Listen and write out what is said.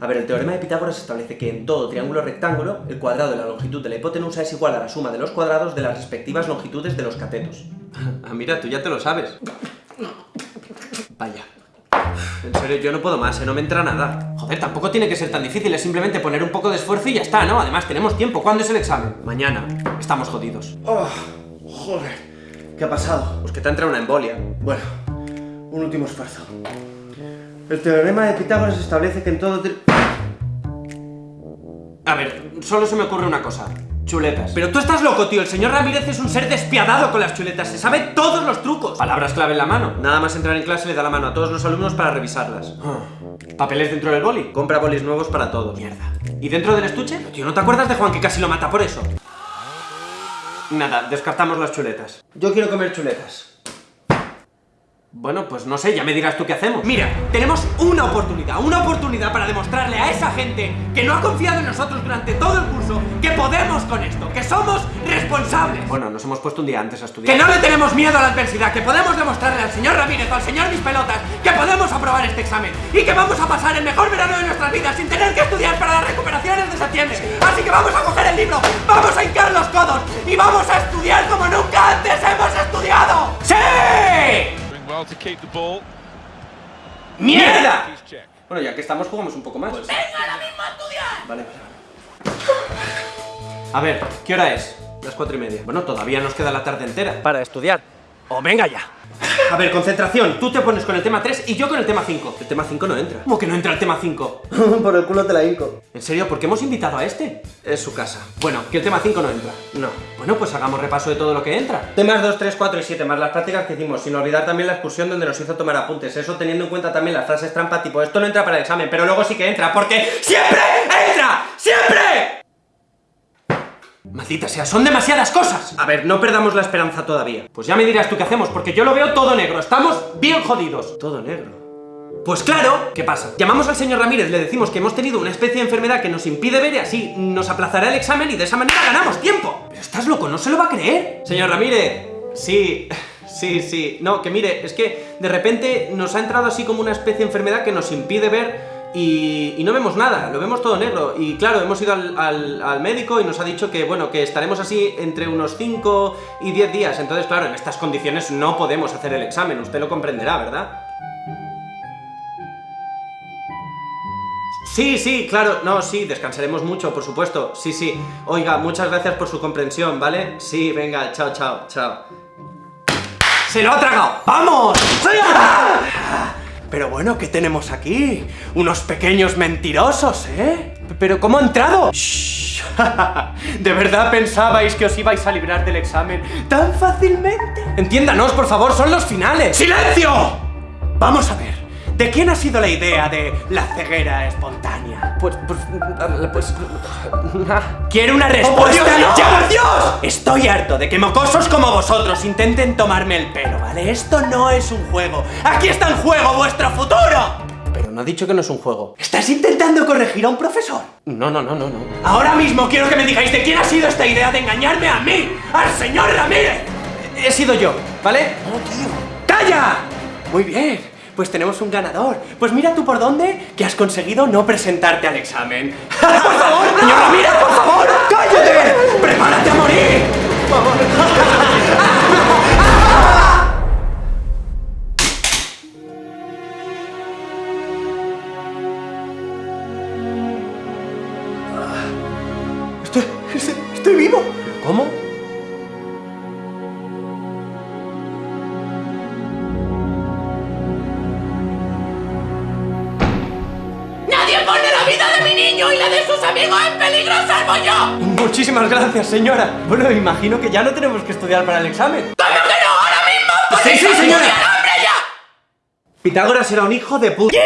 A ver, el teorema de Pitágoras establece que en todo triángulo rectángulo, el cuadrado de la longitud de la hipotenusa es igual a la suma de los cuadrados de las respectivas longitudes de los catetos. Ah, mira, tú ya te lo sabes. Vaya. En serio, yo no puedo más, ¿eh? no me entra nada. Joder, tampoco tiene que ser tan difícil, es simplemente poner un poco de esfuerzo y ya está, ¿no? Además, tenemos tiempo. ¿Cuándo es el examen? Mañana. Estamos jodidos. Oh, joder. ¿Qué ha pasado? Pues que te ha entrado una embolia. Bueno, un último esfuerzo. El teorema de Pitágoras establece que en todo... A ver, solo se me ocurre una cosa. Chuletas. Pero tú estás loco, tío. El señor Ramírez es un ser despiadado con las chuletas. Se sabe todos los trucos. Palabras clave en la mano. Nada más entrar en clase le da la mano a todos los alumnos para revisarlas. Ah. ¿Papeles dentro del boli? Compra bolis nuevos para todos. Mierda. ¿Y dentro del estuche? Tío, ¿no te acuerdas de Juan que casi lo mata por eso? Nada, descartamos las chuletas. Yo quiero comer chuletas. Bueno, pues no sé, ya me dirás tú qué hacemos. Mira, tenemos una oportunidad, una oportunidad para demostrarle a esa gente que no ha confiado en nosotros durante todo el curso que podemos con esto, que somos responsables. Bueno, nos hemos puesto un día antes a estudiar. Que no le tenemos miedo a la adversidad, que podemos demostrarle al señor Ramírez o al señor Mis Pelotas que podemos aprobar este examen y que vamos a pasar el mejor verano de nuestras vidas sin tener que estudiar para las recuperaciones de septiembre. Así que vamos a coger el libro, vamos a hincar los codos y vamos a estudiar como nunca antes hemos estudiado. ¡Sí! Doing well to keep the ball. ¡Mierda! Bueno, ya que estamos, jugamos un poco más. Pues ¡Venga, ahora mismo a estudiar! Vale, vale, A ver, ¿qué hora es? Las cuatro y media. Bueno, todavía nos queda la tarde entera. Para estudiar. ¡O venga ya! A ver, concentración. Tú te pones con el tema 3 y yo con el tema 5. El tema 5 no entra. ¿Cómo que no entra el tema 5? Por el culo te la hinco. ¿En serio? ¿Por qué hemos invitado a este? Es su casa. Bueno, que el tema 5 no entra. No. Bueno, pues hagamos repaso de todo lo que entra. Temas 2, 3, 4 y 7, más las prácticas que hicimos, sin olvidar también la excursión donde nos hizo tomar apuntes. Eso teniendo en cuenta también las frases trampa, tipo, esto no entra para el examen, pero luego sí que entra, porque ¡siempre entra! ¡Siempre! Maldita sea, son demasiadas cosas. A ver, no perdamos la esperanza todavía. Pues ya me dirás tú qué hacemos, porque yo lo veo todo negro. Estamos bien jodidos. Todo negro. Pues claro, ¿qué pasa? Llamamos al señor Ramírez, le decimos que hemos tenido una especie de enfermedad que nos impide ver y así nos aplazará el examen y de esa manera ganamos tiempo. Pero estás loco, no se lo va a creer. Señor Ramírez, sí, sí, sí. No, que mire, es que de repente nos ha entrado así como una especie de enfermedad que nos impide ver y, no vemos nada, lo vemos todo negro. Y claro, hemos ido al, al- médico y nos ha dicho que, bueno, que estaremos así entre unos 5 y 10 días. Entonces, claro, en estas condiciones no podemos hacer el examen, usted lo comprenderá, ¿verdad? Sí, sí, claro, no, sí, descansaremos mucho, por supuesto, sí, sí. Oiga, muchas gracias por su comprensión, ¿vale? Sí, venga, chao, chao, chao. ¡Se lo ha tragado! ¡Vamos! Pero bueno, ¿qué tenemos aquí? Unos pequeños mentirosos, ¿eh? ¿Pero cómo ha entrado? Shh. ¿De verdad pensabais que os ibais a librar del examen tan fácilmente? Entiéndanos, por favor, son los finales. ¡Silencio! Vamos a ver, ¿de quién ha sido la idea de la ceguera espontánea? Pues, pues, pues... ¡Quiero una respuesta! Dios, no! ¡Ya, por Dios! Estoy harto de que mocosos como vosotros intenten tomarme el pelo, ¿vale? Esto no es un juego. ¡Aquí está en juego vuestro futuro! Pero no ha dicho que no es un juego. ¿Estás intentando corregir a un profesor? No, no, no, no, no. Ahora mismo quiero que me digáis de quién ha sido esta idea de engañarme a mí, al señor Ramírez. He sido yo, ¿vale? No, tío. ¡Calla! Muy bien, pues tenemos un ganador. Pues mira tú por dónde que has conseguido no presentarte al examen. ¡Por favor, señor Ramírez, por favor! ¡Cállate! ¡Prepárate a morir! Estoy, estoy, estoy vivo. ¿Cómo? Niño y la de sus amigos en peligro salvo yo! Muchísimas gracias, señora. Bueno, imagino que ya no tenemos que estudiar para el examen. ¿Cómo que no? ¡Ahora mismo! Sí, sí, ¡Podéis señora. hombre, ya! Pitágoras era un hijo de puta.